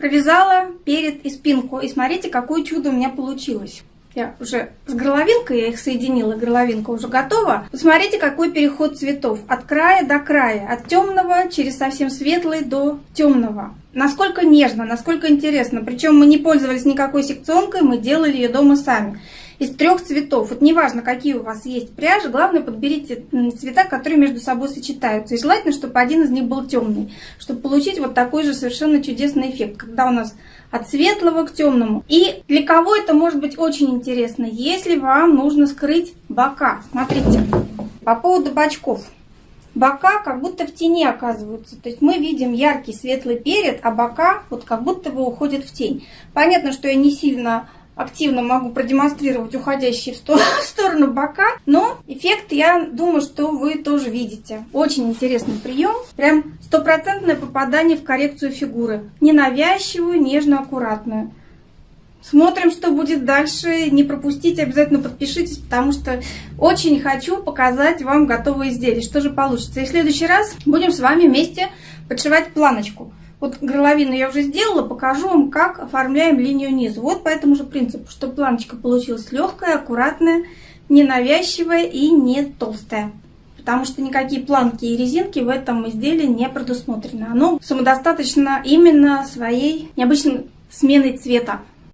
Провязала перед и спинку. И смотрите, какое чудо у меня получилось. Я уже с горловинкой, я их соединила, горловинка уже готова. Посмотрите, какой переход цветов. От края до края. От темного через совсем светлый до темного. Насколько нежно, насколько интересно. Причем мы не пользовались никакой секционкой, мы делали ее дома сами из трех цветов. Вот неважно, какие у вас есть пряжи, главное подберите цвета, которые между собой сочетаются. И желательно, чтобы один из них был темный, чтобы получить вот такой же совершенно чудесный эффект, когда у нас от светлого к темному. И для кого это может быть очень интересно, если вам нужно скрыть бока. Смотрите, по поводу бочков. Бока как будто в тени оказываются. То есть мы видим яркий светлый перед, а бока вот как будто бы уходят в тень. Понятно, что я не сильно активно могу продемонстрировать уходящие в сторону бока, но эффект, я думаю, что вы тоже видите. Очень интересный прием, прям стопроцентное попадание в коррекцию фигуры. Ненавязчивую, нежно, аккуратную. Смотрим, что будет дальше. Не пропустите, обязательно подпишитесь, потому что очень хочу показать вам готовые изделия, что же получится. И в следующий раз будем с вами вместе подшивать планочку. Вот горловину я уже сделала, покажу вам, как оформляем линию низу. Вот по этому же принципу, чтобы планочка получилась легкая, аккуратная, ненавязчивая и не толстая. Потому что никакие планки и резинки в этом изделии не предусмотрены. Оно самодостаточно именно своей необычной сменой цвета.